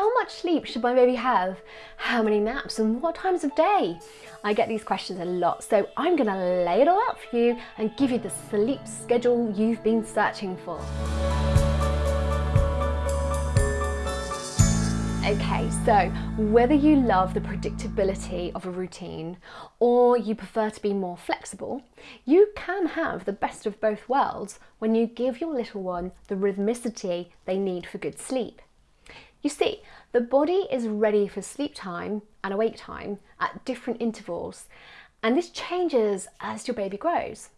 how much sleep should my baby have? How many naps and what times of day? I get these questions a lot, so I'm gonna lay it all out for you and give you the sleep schedule you've been searching for. Okay, so whether you love the predictability of a routine or you prefer to be more flexible, you can have the best of both worlds when you give your little one the rhythmicity they need for good sleep. You see, the body is ready for sleep time and awake time at different intervals, and this changes as your baby grows.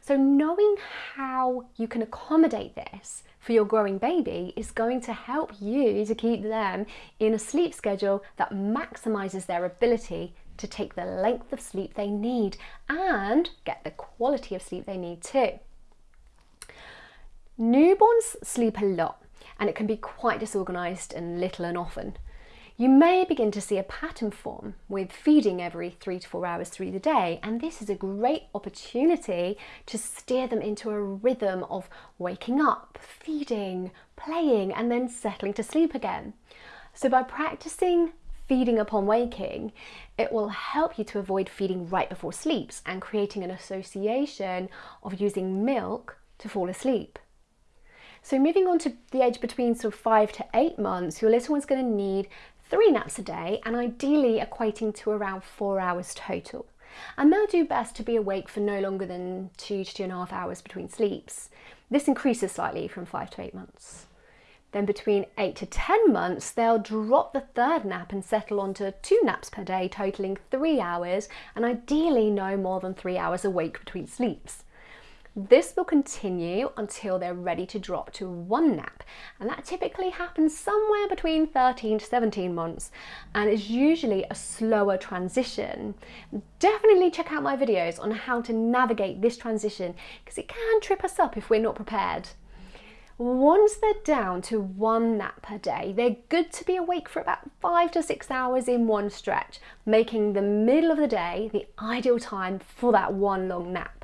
So knowing how you can accommodate this for your growing baby is going to help you to keep them in a sleep schedule that maximizes their ability to take the length of sleep they need and get the quality of sleep they need too. Newborns sleep a lot and it can be quite disorganized and little and often you may begin to see a pattern form with feeding every three to four hours through the day and this is a great opportunity to steer them into a rhythm of waking up, feeding, playing and then settling to sleep again. So by practicing feeding upon waking, it will help you to avoid feeding right before sleeps and creating an association of using milk to fall asleep. So moving on to the age between sort of five to eight months, your little one's going to need three naps a day and ideally equating to around four hours total. And they'll do best to be awake for no longer than two to two and a half hours between sleeps. This increases slightly from five to eight months. Then between eight to 10 months, they'll drop the third nap and settle onto two naps per day, totaling three hours, and ideally no more than three hours awake between sleeps. This will continue until they're ready to drop to one nap and that typically happens somewhere between 13 to 17 months and is usually a slower transition. Definitely check out my videos on how to navigate this transition because it can trip us up if we're not prepared. Once they're down to one nap per day, they're good to be awake for about five to six hours in one stretch, making the middle of the day the ideal time for that one long nap.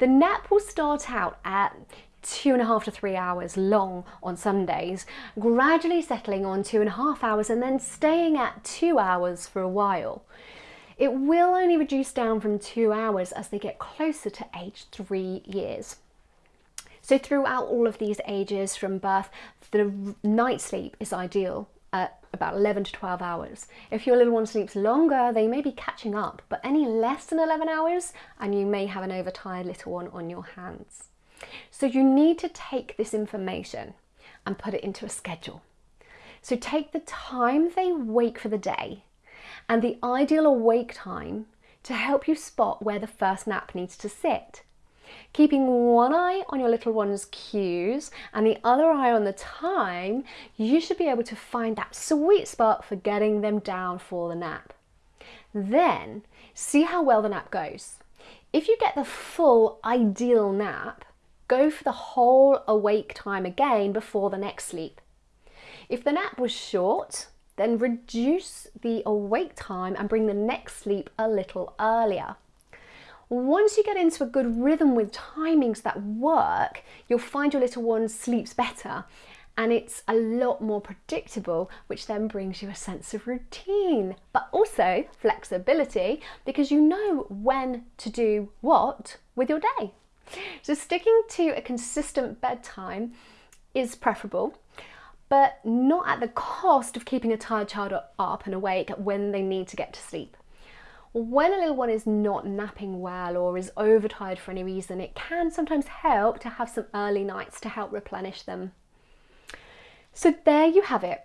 The nap will start out at two and a half to three hours long on Sundays, gradually settling on two and a half hours and then staying at two hours for a while. It will only reduce down from two hours as they get closer to age three years. So throughout all of these ages from birth, the night sleep is ideal at about 11 to 12 hours. If your little one sleeps longer, they may be catching up, but any less than 11 hours and you may have an overtired little one on your hands. So you need to take this information and put it into a schedule. So take the time they wake for the day and the ideal awake time to help you spot where the first nap needs to sit. Keeping one eye on your little one's cues and the other eye on the time, you should be able to find that sweet spot for getting them down for the nap. Then see how well the nap goes. If you get the full ideal nap, go for the whole awake time again before the next sleep. If the nap was short, then reduce the awake time and bring the next sleep a little earlier. Once you get into a good rhythm with timings that work, you'll find your little one sleeps better and it's a lot more predictable, which then brings you a sense of routine, but also flexibility because you know when to do what with your day. So sticking to a consistent bedtime is preferable, but not at the cost of keeping a tired child up and awake when they need to get to sleep. When a little one is not napping well or is overtired for any reason, it can sometimes help to have some early nights to help replenish them. So there you have it,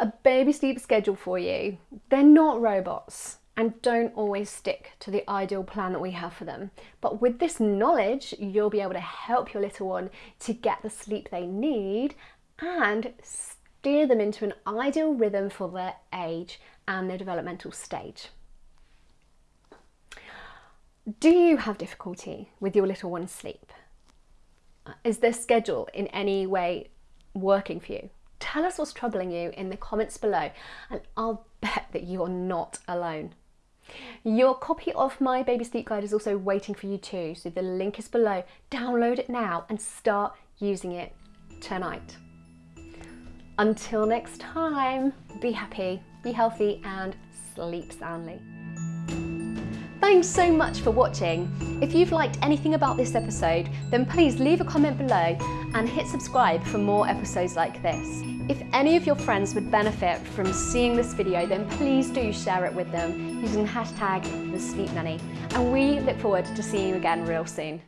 a baby sleep schedule for you. They're not robots and don't always stick to the ideal plan that we have for them. But with this knowledge, you'll be able to help your little one to get the sleep they need and steer them into an ideal rhythm for their age and their developmental stage. Do you have difficulty with your little one's sleep? Is their schedule in any way working for you? Tell us what's troubling you in the comments below and I'll bet that you're not alone. Your copy of my baby sleep guide is also waiting for you too, so the link is below. Download it now and start using it tonight. Until next time, be happy, be healthy and sleep soundly. Thanks so much for watching. If you've liked anything about this episode, then please leave a comment below and hit subscribe for more episodes like this. If any of your friends would benefit from seeing this video, then please do share it with them using hashtag The Sleep Nanny. And we look forward to seeing you again real soon.